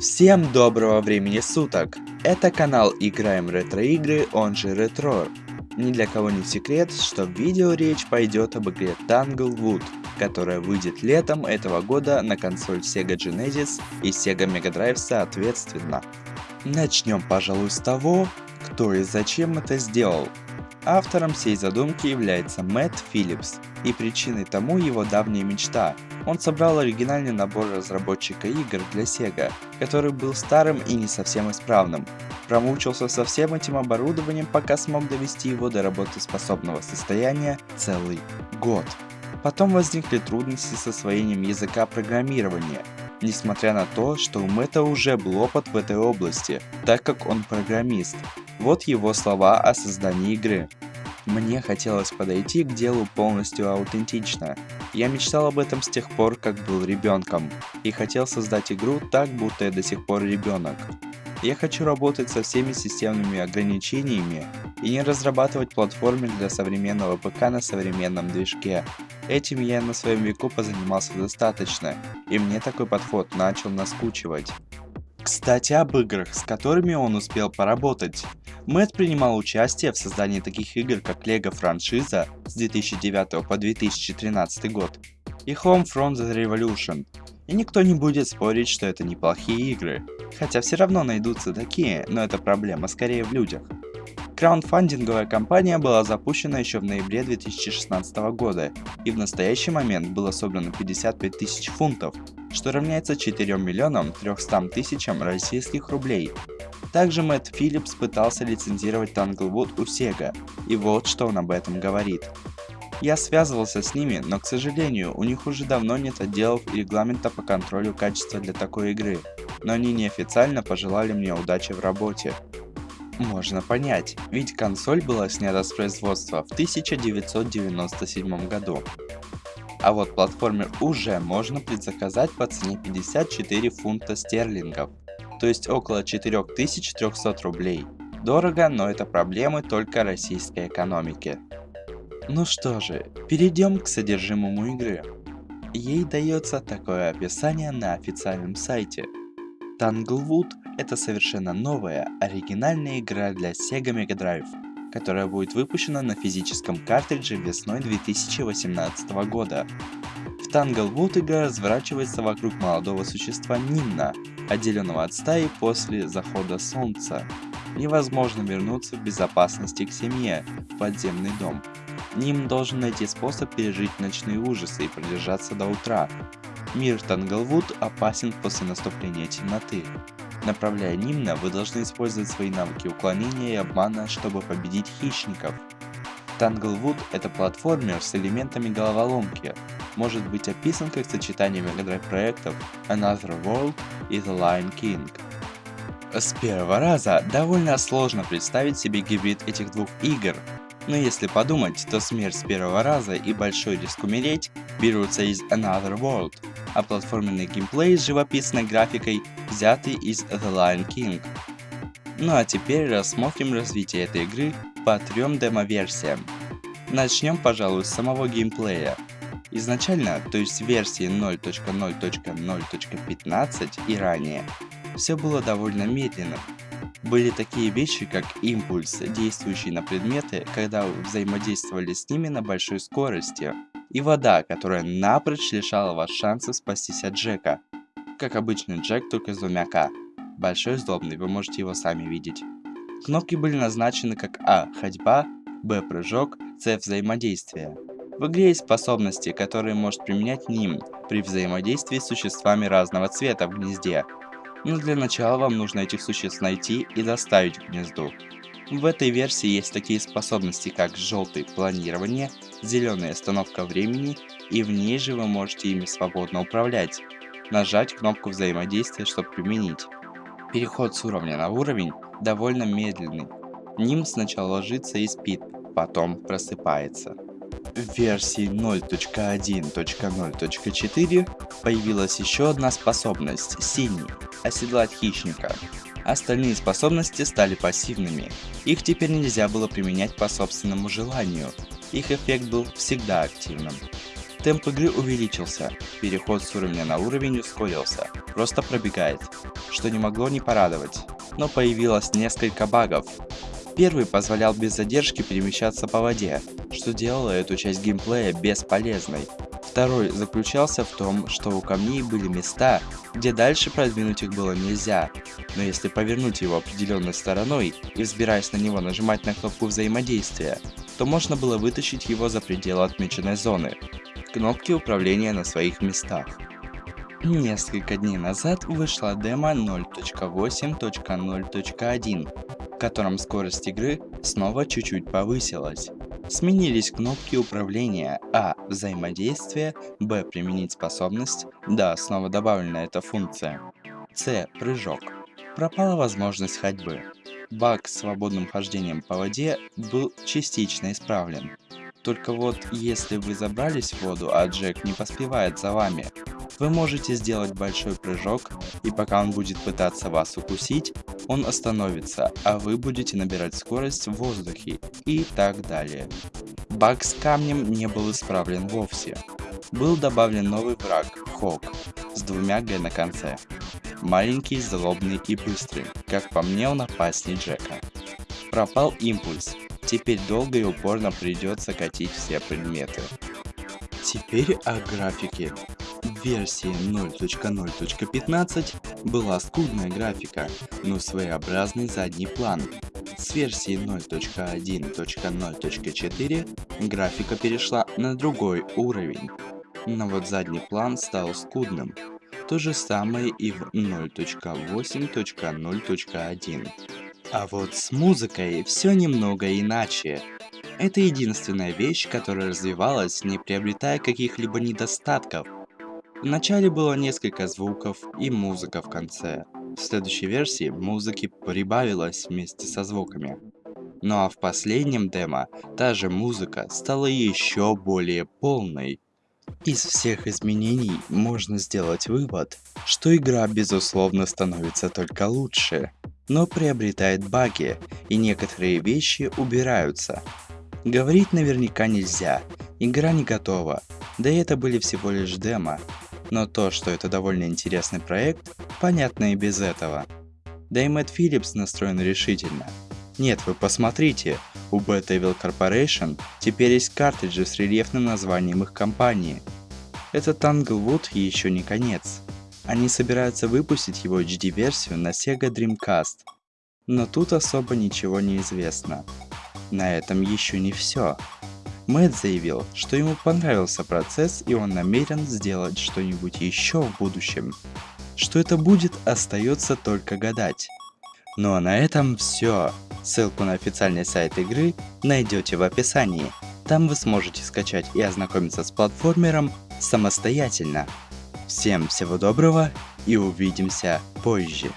Всем доброго времени суток! Это канал Играем Ретро Игры, он же Ретро. Ни для кого не секрет, что в видео речь пойдет об игре Tanglewood, которая выйдет летом этого года на консоль Sega Genesis и Sega Mega Drive соответственно. Начнем, пожалуй, с того, кто и зачем это сделал. Автором всей задумки является Мэтт Филлипс, и причиной тому его давняя мечта. Он собрал оригинальный набор разработчика игр для Sega, который был старым и не совсем исправным. Промучился со всем этим оборудованием, пока смог довести его до работоспособного состояния целый год. Потом возникли трудности с освоением языка программирования, несмотря на то, что у Мэтта уже был опыт в этой области, так как он программист. Вот его слова о создании игры. Мне хотелось подойти к делу полностью аутентично. Я мечтал об этом с тех пор, как был ребенком, и хотел создать игру так, будто я до сих пор ребенок. Я хочу работать со всеми системными ограничениями и не разрабатывать платформер для современного ПК на современном движке. Этим я на своем веку позанимался достаточно, и мне такой подход начал наскучивать. Кстати об играх, с которыми он успел поработать. Мэтт принимал участие в создании таких игр, как LEGO франшиза с 2009 по 2013 год и Home from the Revolution. И никто не будет спорить, что это неплохие игры. Хотя все равно найдутся такие, но это проблема скорее в людях. Краундфандинговая кампания была запущена еще в ноябре 2016 года, и в настоящий момент было собрано 55 тысяч фунтов, что равняется 4 миллионам 300 тысячам российских рублей. Также Мэтт Филлипс пытался лицензировать Tanglewood у Sega, и вот что он об этом говорит. Я связывался с ними, но к сожалению, у них уже давно нет отделов и регламента по контролю качества для такой игры, но они неофициально пожелали мне удачи в работе. Можно понять, ведь консоль была снята с производства в 1997 году. А вот платформер уже можно предзаказать по цене 54 фунта стерлингов, то есть около 4300 рублей. Дорого, но это проблемы только российской экономики. Ну что же, перейдем к содержимому игры. Ей дается такое описание на официальном сайте – Tanglewood — это совершенно новая, оригинальная игра для Sega Mega Drive, которая будет выпущена на физическом картридже весной 2018 года. В Tanglewood игра разворачивается вокруг молодого существа Нимна, отделенного от стаи после захода солнца. Невозможно вернуться в безопасности к семье, в подземный дом. Ним должен найти способ пережить ночные ужасы и продержаться до утра, Мир Танглвуд опасен после наступления темноты. Направляя Нимна, вы должны использовать свои навыки уклонения и обмана, чтобы победить хищников. Танглвуд — это платформер с элементами головоломки, может быть описан как сочетание Mega проектов Another World и The Lion King. С первого раза довольно сложно представить себе гибрид этих двух игр, но если подумать, то смерть с первого раза и большой риск умереть берутся из Another World, а платформенный геймплей с живописной графикой взяты из The Lion King. Ну а теперь рассмотрим развитие этой игры по трем демо-версиям. Начнем, пожалуй, с самого геймплея. Изначально, то есть в версии 0.0.0.15 и ранее, все было довольно медленно. Были такие вещи, как импульс, действующий на предметы, когда взаимодействовали с ними на большой скорости, и вода, которая напрочь лишала вас шансов спастись от Джека. Как обычный Джек, только с двумя К. Большой сдобный, вы можете его сами видеть. Кнопки были назначены как А – ходьба, Б – прыжок, С – взаимодействие. В игре есть способности, которые может применять Ним при взаимодействии с существами разного цвета в гнезде. Но для начала вам нужно этих существ найти и доставить к гнезду. В этой версии есть такие способности, как желтый планирование, зеленая остановка времени, и в ней же вы можете ими свободно управлять. Нажать кнопку взаимодействия, чтобы применить. Переход с уровня на уровень довольно медленный. Ним сначала ложится и спит, потом просыпается. В версии 0.1.0.4 появилась еще одна способность – синий – оседлать хищника. Остальные способности стали пассивными. Их теперь нельзя было применять по собственному желанию. Их эффект был всегда активным. Темп игры увеличился, переход с уровня на уровень ускорился, просто пробегает, что не могло не порадовать. Но появилось несколько багов. Первый позволял без задержки перемещаться по воде, что делало эту часть геймплея бесполезной. Второй заключался в том, что у камней были места, где дальше продвинуть их было нельзя, но если повернуть его определенной стороной и взбираясь на него нажимать на кнопку взаимодействия, то можно было вытащить его за пределы отмеченной зоны. Кнопки управления на своих местах. Несколько дней назад вышла демо 0.8.0.1, в котором скорость игры снова чуть-чуть повысилась. Сменились кнопки управления А. Взаимодействие, Б. Применить способность, Да. Снова добавлена эта функция. С. Прыжок. Пропала возможность ходьбы. Баг с свободным хождением по воде был частично исправлен. Только вот, если вы забрались в воду, а Джек не поспевает за вами, вы можете сделать большой прыжок, и пока он будет пытаться вас укусить, он остановится, а вы будете набирать скорость в воздухе и так далее. Баг с камнем не был исправлен вовсе. Был добавлен новый враг, Хок, с двумя Г на конце. Маленький, злобный и быстрый, как по мне он опаснее Джека. Пропал импульс, теперь долго и упорно придется катить все предметы. Теперь о графике. Версии 0.0.15 была скудная графика, но своеобразный задний план. С версии 0.1.0.4 графика перешла на другой уровень. Но вот задний план стал скудным. То же самое и в 0.8.0.1. А вот с музыкой все немного иначе. Это единственная вещь, которая развивалась, не приобретая каких-либо недостатков. Вначале было несколько звуков и музыка в конце. В следующей версии музыки прибавилось вместе со звуками. Ну а в последнем демо та же музыка стала еще более полной. Из всех изменений можно сделать вывод, что игра безусловно становится только лучше, но приобретает баги, и некоторые вещи убираются, Говорить наверняка нельзя, игра не готова, да и это были всего лишь демо. Но то, что это довольно интересный проект, понятно и без этого. Да и Мэтт Филлипс настроен решительно. Нет, вы посмотрите, у Bad Evil Corporation теперь есть картриджи с рельефным названием их компании. Этот Tanglewood еще не конец. Они собираются выпустить его HD-версию на Sega Dreamcast. Но тут особо ничего не известно. На этом еще не все. Мэтт заявил, что ему понравился процесс и он намерен сделать что-нибудь еще в будущем. Что это будет, остается только гадать. Ну а на этом все. Ссылку на официальный сайт игры найдете в описании. Там вы сможете скачать и ознакомиться с платформером самостоятельно. Всем всего доброго и увидимся позже.